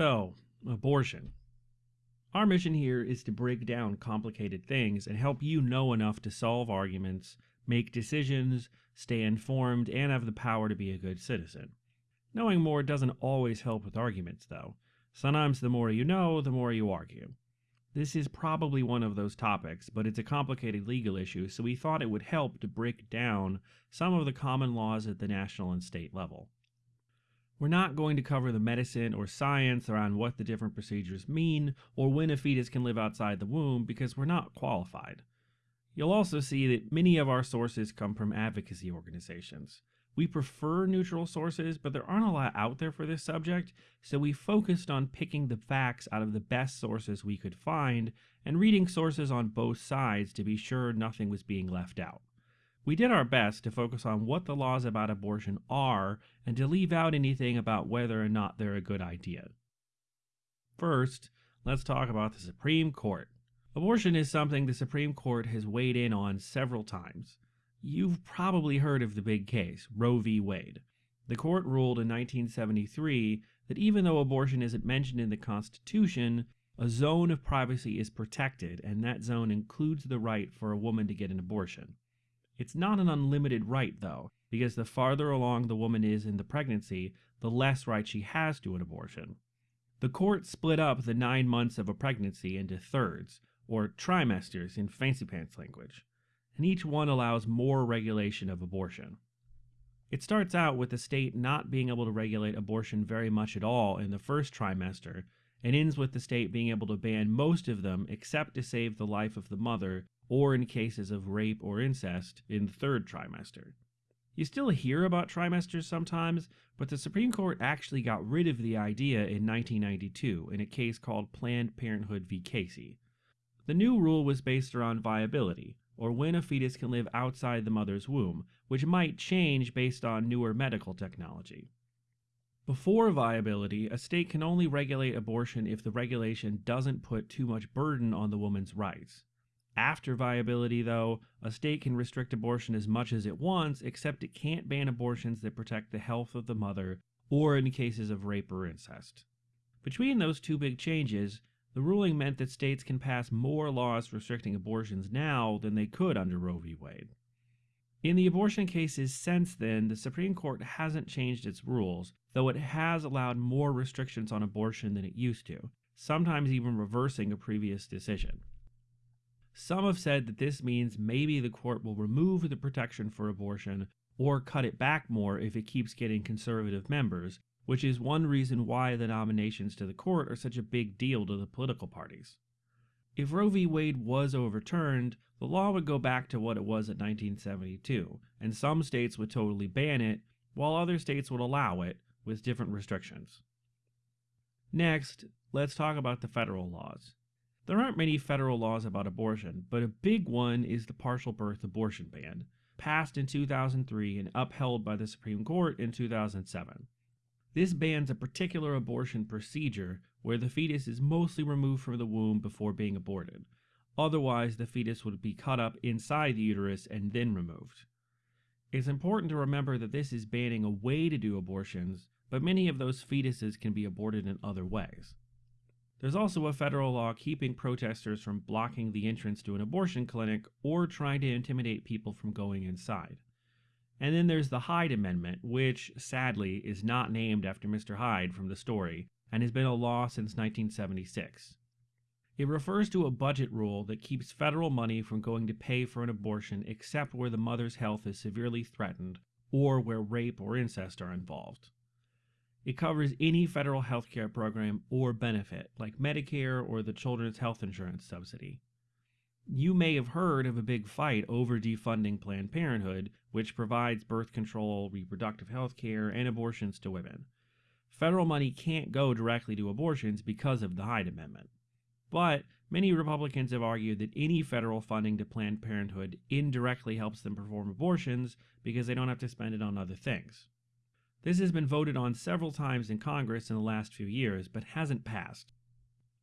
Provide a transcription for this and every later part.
So, abortion. Our mission here is to break down complicated things and help you know enough to solve arguments, make decisions, stay informed, and have the power to be a good citizen. Knowing more doesn't always help with arguments, though. Sometimes the more you know, the more you argue. This is probably one of those topics, but it's a complicated legal issue, so we thought it would help to break down some of the common laws at the national and state level. We're not going to cover the medicine or science around what the different procedures mean or when a fetus can live outside the womb because we're not qualified. You'll also see that many of our sources come from advocacy organizations. We prefer neutral sources, but there aren't a lot out there for this subject, so we focused on picking the facts out of the best sources we could find and reading sources on both sides to be sure nothing was being left out. We did our best to focus on what the laws about abortion are and to leave out anything about whether or not they're a good idea. First, let's talk about the Supreme Court. Abortion is something the Supreme Court has weighed in on several times. You've probably heard of the big case, Roe v. Wade. The court ruled in 1973 that even though abortion isn't mentioned in the Constitution, a zone of privacy is protected, and that zone includes the right for a woman to get an abortion. It's not an unlimited right, though, because the farther along the woman is in the pregnancy, the less right she has to an abortion. The court split up the nine months of a pregnancy into thirds, or trimesters in fancy pants language, and each one allows more regulation of abortion. It starts out with the state not being able to regulate abortion very much at all in the first trimester, and ends with the state being able to ban most of them except to save the life of the mother or in cases of rape or incest in the third trimester. You still hear about trimesters sometimes, but the Supreme Court actually got rid of the idea in 1992 in a case called Planned Parenthood v. Casey. The new rule was based around viability, or when a fetus can live outside the mother's womb, which might change based on newer medical technology. Before viability, a state can only regulate abortion if the regulation doesn't put too much burden on the woman's rights. After viability, though, a state can restrict abortion as much as it wants, except it can't ban abortions that protect the health of the mother or in cases of rape or incest. Between those two big changes, the ruling meant that states can pass more laws restricting abortions now than they could under Roe v. Wade. In the abortion cases since then, the Supreme Court hasn't changed its rules, though it has allowed more restrictions on abortion than it used to, sometimes even reversing a previous decision. Some have said that this means maybe the court will remove the protection for abortion or cut it back more if it keeps getting conservative members, which is one reason why the nominations to the court are such a big deal to the political parties. If Roe v. Wade was overturned, the law would go back to what it was in 1972, and some states would totally ban it, while other states would allow it, with different restrictions. Next, let's talk about the federal laws. There aren't many federal laws about abortion, but a big one is the partial birth abortion ban, passed in 2003 and upheld by the Supreme Court in 2007. This bans a particular abortion procedure where the fetus is mostly removed from the womb before being aborted. Otherwise, the fetus would be cut up inside the uterus and then removed. It's important to remember that this is banning a way to do abortions, but many of those fetuses can be aborted in other ways. There's also a federal law keeping protesters from blocking the entrance to an abortion clinic or trying to intimidate people from going inside. And then there's the Hyde Amendment, which, sadly, is not named after Mr. Hyde from the story and has been a law since 1976. It refers to a budget rule that keeps federal money from going to pay for an abortion except where the mother's health is severely threatened or where rape or incest are involved. It covers any federal health care program or benefit, like Medicare or the Children's Health Insurance Subsidy. You may have heard of a big fight over defunding Planned Parenthood, which provides birth control, reproductive health care, and abortions to women. Federal money can't go directly to abortions because of the Hyde Amendment. But many Republicans have argued that any federal funding to Planned Parenthood indirectly helps them perform abortions because they don't have to spend it on other things. This has been voted on several times in Congress in the last few years, but hasn't passed.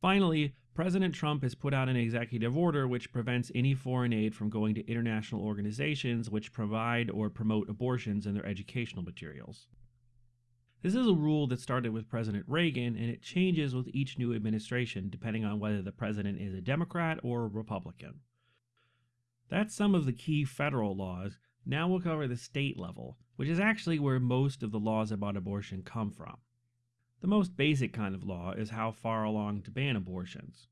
Finally, President Trump has put out an executive order which prevents any foreign aid from going to international organizations which provide or promote abortions in their educational materials. This is a rule that started with President Reagan and it changes with each new administration depending on whether the president is a Democrat or a Republican. That's some of the key federal laws. Now we'll cover the state level, which is actually where most of the laws about abortion come from. The most basic kind of law is how far along to ban abortions.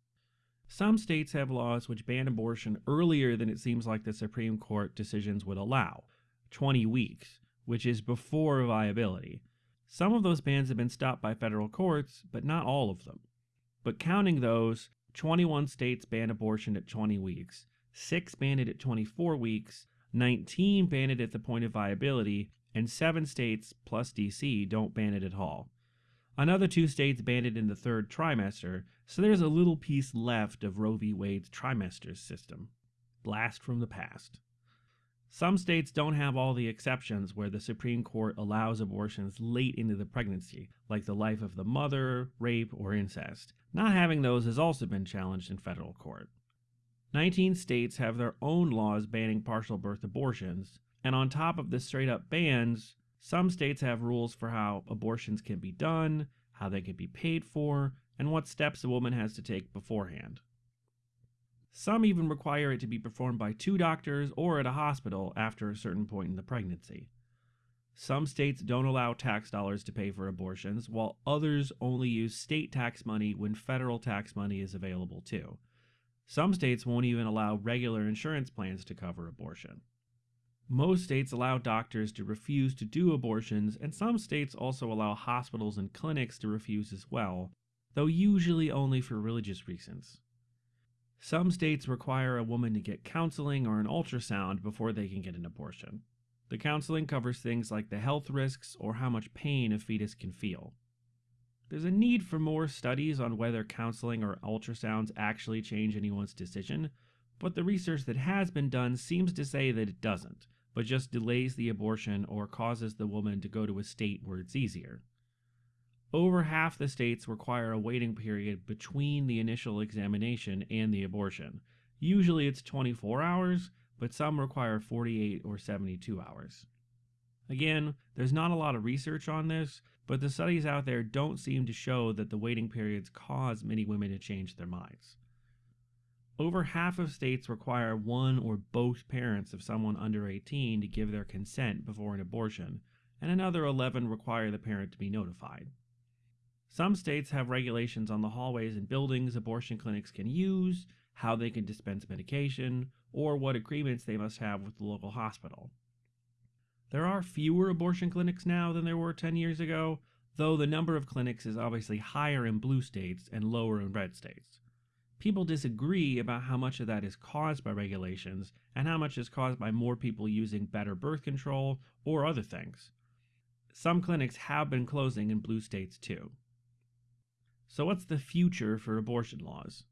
Some states have laws which ban abortion earlier than it seems like the Supreme Court decisions would allow 20 weeks, which is before viability. Some of those bans have been stopped by federal courts, but not all of them. But counting those, 21 states ban abortion at 20 weeks, 6 ban it at 24 weeks, 19 ban it at the point of viability, and 7 states, plus DC, don't ban it at all. Another two states banned it in the third trimester, so there's a little piece left of Roe v. Wade's trimesters system. Blast from the past. Some states don't have all the exceptions where the Supreme Court allows abortions late into the pregnancy, like the life of the mother, rape, or incest. Not having those has also been challenged in federal court. 19 states have their own laws banning partial birth abortions, and on top of the straight up bans, some states have rules for how abortions can be done, how they can be paid for, and what steps a woman has to take beforehand. Some even require it to be performed by two doctors or at a hospital after a certain point in the pregnancy. Some states don't allow tax dollars to pay for abortions, while others only use state tax money when federal tax money is available too. Some states won't even allow regular insurance plans to cover abortion. Most states allow doctors to refuse to do abortions, and some states also allow hospitals and clinics to refuse as well, though usually only for religious reasons. Some states require a woman to get counseling or an ultrasound before they can get an abortion. The counseling covers things like the health risks or how much pain a fetus can feel. There's a need for more studies on whether counseling or ultrasounds actually change anyone's decision, but the research that has been done seems to say that it doesn't, but just delays the abortion or causes the woman to go to a state where it's easier. Over half the states require a waiting period between the initial examination and the abortion. Usually it's 24 hours, but some require 48 or 72 hours. Again, there's not a lot of research on this, but the studies out there don't seem to show that the waiting periods cause many women to change their minds. Over half of states require one or both parents of someone under 18 to give their consent before an abortion, and another 11 require the parent to be notified. Some states have regulations on the hallways and buildings abortion clinics can use, how they can dispense medication, or what agreements they must have with the local hospital. There are fewer abortion clinics now than there were 10 years ago, though the number of clinics is obviously higher in blue states and lower in red states people disagree about how much of that is caused by regulations and how much is caused by more people using better birth control or other things. Some clinics have been closing in blue states too. So, what's the future for abortion laws?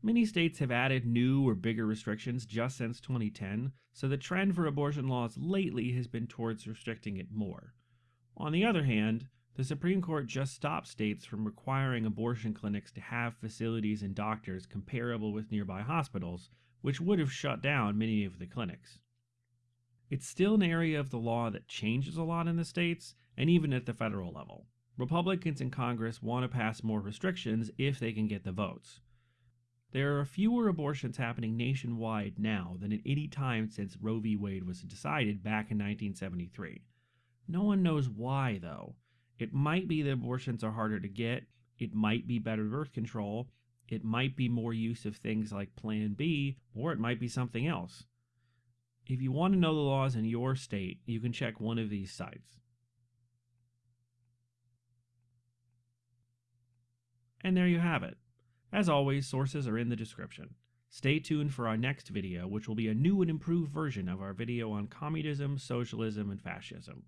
Many states have added new or bigger restrictions just since 2010, so the trend for abortion laws lately has been towards restricting it more. On the other hand, the Supreme Court just stopped states from requiring abortion clinics to have facilities and doctors comparable with nearby hospitals, which would have shut down many of the clinics. It's still an area of the law that changes a lot in the states, and even at the federal level. Republicans in Congress want to pass more restrictions if they can get the votes. There are fewer abortions happening nationwide now than at any time since Roe v. Wade was decided back in 1973. No one knows why, though. It might be that abortions are harder to get. It might be better birth control. It might be more use of things like Plan B, or it might be something else. If you want to know the laws in your state, you can check one of these sites. And there you have it. As always, sources are in the description. Stay tuned for our next video, which will be a new and improved version of our video on communism, socialism, and fascism.